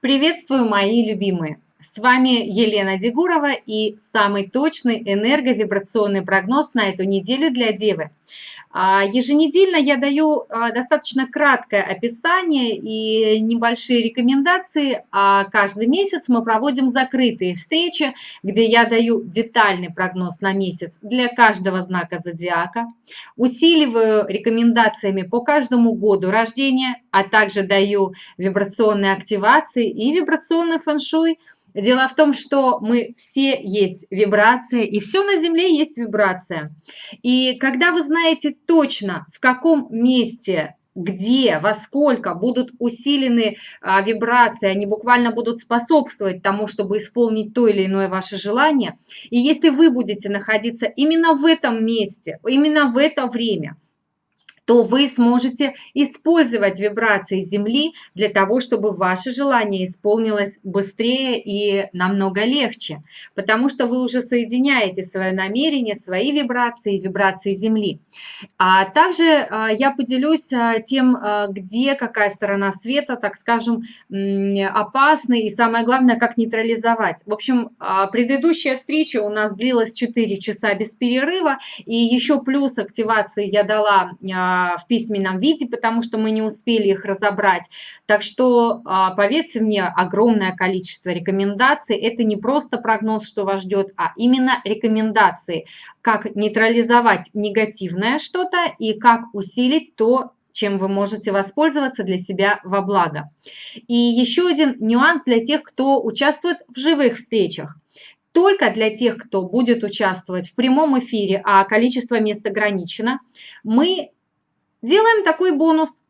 Приветствую, мои любимые! С вами Елена Дегурова и самый точный энерговибрационный прогноз на эту неделю для Девы. А, еженедельно я даю а, достаточно краткое описание и небольшие рекомендации, а каждый месяц мы проводим закрытые встречи, где я даю детальный прогноз на месяц для каждого знака зодиака, усиливаю рекомендациями по каждому году рождения, а также даю вибрационные активации и вибрационный фэн-шуй – Дело в том, что мы все есть вибрация, и все на Земле есть вибрация. И когда вы знаете точно, в каком месте где, во сколько будут усилены а, вибрации, они буквально будут способствовать тому, чтобы исполнить то или иное ваше желание. И если вы будете находиться именно в этом месте, именно в это время, то вы сможете использовать вибрации Земли для того, чтобы ваше желание исполнилось быстрее и намного легче, потому что вы уже соединяете свое намерение, свои вибрации, вибрации Земли. А также а, я поделюсь а, тем, а, где какая сторона света, так скажем, опасна и самое главное, как нейтрализовать. В общем, предыдущая встреча у нас длилась 4 часа без перерыва, и еще плюс активации я дала в письменном виде, потому что мы не успели их разобрать. Так что, а, поверьте мне, огромное количество рекомендаций. Это не просто прогноз, что вас ждет, а именно рекомендации, как нейтрализовать негативное что-то и как усилить то, чем вы можете воспользоваться для себя во благо. И еще один нюанс для тех, кто участвует в живых встречах только для тех, кто будет участвовать в прямом эфире, а количество мест ограничено, мы Делаем такой бонус.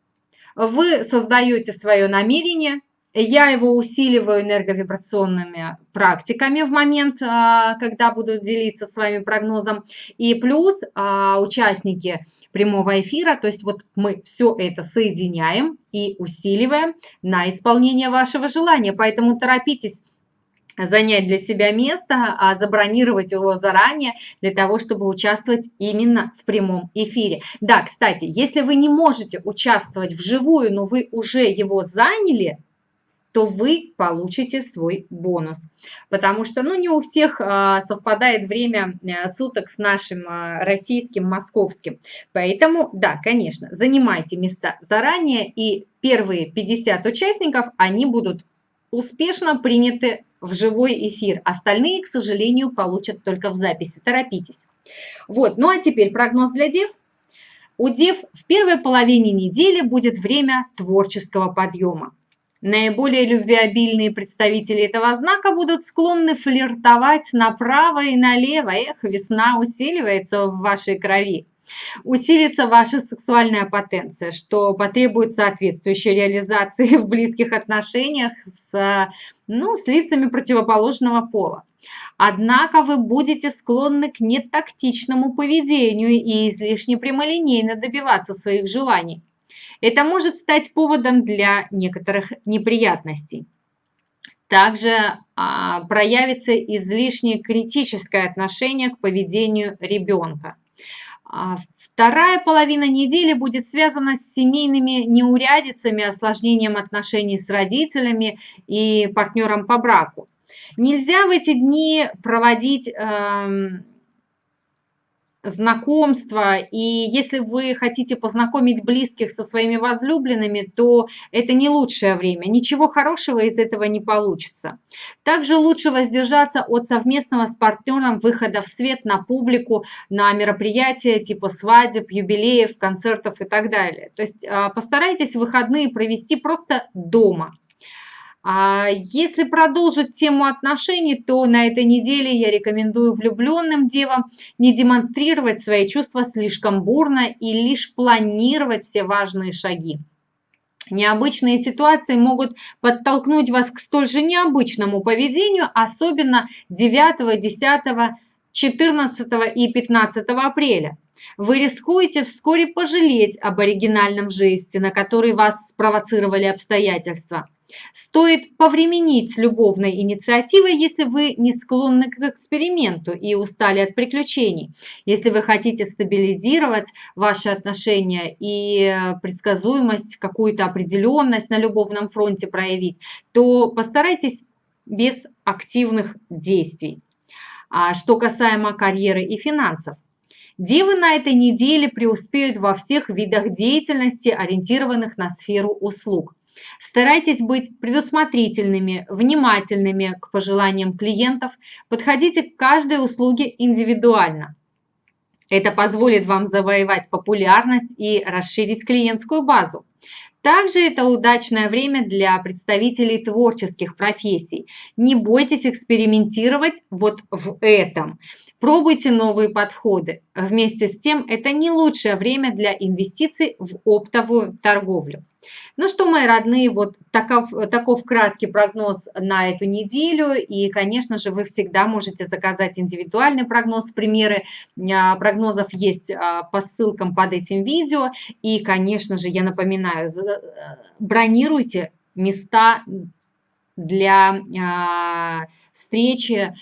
Вы создаете свое намерение, я его усиливаю энерговибрационными практиками в момент, а, когда буду делиться с вами прогнозом. И плюс а, участники прямого эфира, то есть вот мы все это соединяем и усиливаем на исполнение вашего желания. Поэтому торопитесь занять для себя место, а забронировать его заранее для того, чтобы участвовать именно в прямом эфире. Да, кстати, если вы не можете участвовать вживую, но вы уже его заняли, то вы получите свой бонус. Потому что ну, не у всех а, совпадает время а, суток с нашим а, российским, московским. Поэтому, да, конечно, занимайте места заранее, и первые 50 участников, они будут успешно приняты в живой эфир. Остальные, к сожалению, получат только в записи. Торопитесь. Вот, ну а теперь прогноз для дев. У дев в первой половине недели будет время творческого подъема. Наиболее любвеобильные представители этого знака будут склонны флиртовать направо и налево. Эх, весна усиливается в вашей крови усилится ваша сексуальная потенция, что потребует соответствующей реализации в близких отношениях с, ну, с лицами противоположного пола. Однако вы будете склонны к нетактичному поведению и излишне прямолинейно добиваться своих желаний. Это может стать поводом для некоторых неприятностей. Также а, проявится излишне критическое отношение к поведению ребенка. А вторая половина недели будет связана с семейными неурядицами, осложнением отношений с родителями и партнером по браку. Нельзя в эти дни проводить... Э, знакомства, и если вы хотите познакомить близких со своими возлюбленными, то это не лучшее время. Ничего хорошего из этого не получится. Также лучше воздержаться от совместного с партнером выхода в свет на публику, на мероприятия типа свадеб, юбилеев, концертов и так далее. То есть а, постарайтесь выходные провести просто дома. А если продолжить тему отношений, то на этой неделе я рекомендую влюбленным девам не демонстрировать свои чувства слишком бурно и лишь планировать все важные шаги. Необычные ситуации могут подтолкнуть вас к столь же необычному поведению, особенно 9, 10, 14 и 15 апреля. Вы рискуете вскоре пожалеть об оригинальном жесте, на который вас спровоцировали обстоятельства – Стоит повременить с любовной инициативой, если вы не склонны к эксперименту и устали от приключений. Если вы хотите стабилизировать ваши отношения и предсказуемость, какую-то определенность на любовном фронте проявить, то постарайтесь без активных действий. А что касаемо карьеры и финансов, Девы на этой неделе преуспеют во всех видах деятельности, ориентированных на сферу услуг. Старайтесь быть предусмотрительными, внимательными к пожеланиям клиентов, подходите к каждой услуге индивидуально. Это позволит вам завоевать популярность и расширить клиентскую базу. Также это удачное время для представителей творческих профессий. Не бойтесь экспериментировать вот в этом. Пробуйте новые подходы. Вместе с тем, это не лучшее время для инвестиций в оптовую торговлю. Ну что, мои родные, вот таков, таков краткий прогноз на эту неделю. И, конечно же, вы всегда можете заказать индивидуальный прогноз. Примеры а, прогнозов есть а, по ссылкам под этим видео. И, конечно же, я напоминаю, бронируйте места для а, встречи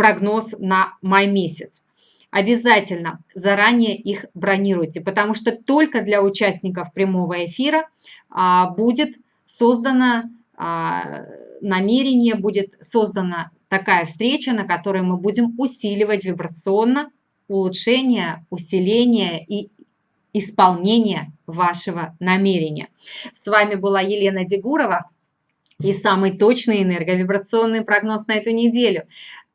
прогноз на май месяц. Обязательно заранее их бронируйте, потому что только для участников прямого эфира а, будет создано а, намерение, будет создана такая встреча, на которой мы будем усиливать вибрационно улучшение, усиление и исполнение вашего намерения. С вами была Елена Дегурова и самый точный энерговибрационный прогноз на эту неделю.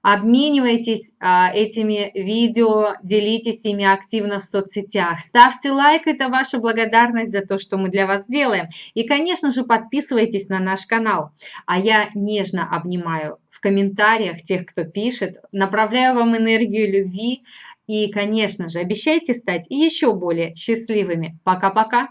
Обменивайтесь а, этими видео, делитесь ими активно в соцсетях. Ставьте лайк, это ваша благодарность за то, что мы для вас делаем. И, конечно же, подписывайтесь на наш канал. А я нежно обнимаю в комментариях тех, кто пишет, направляю вам энергию любви. И, конечно же, обещайте стать еще более счастливыми. Пока-пока!